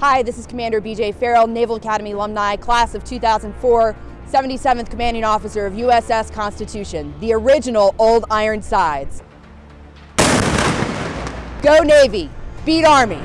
Hi, this is Commander BJ Farrell, Naval Academy alumni, class of 2004, 77th Commanding Officer of USS Constitution, the original Old Ironsides. Go Navy, beat Army.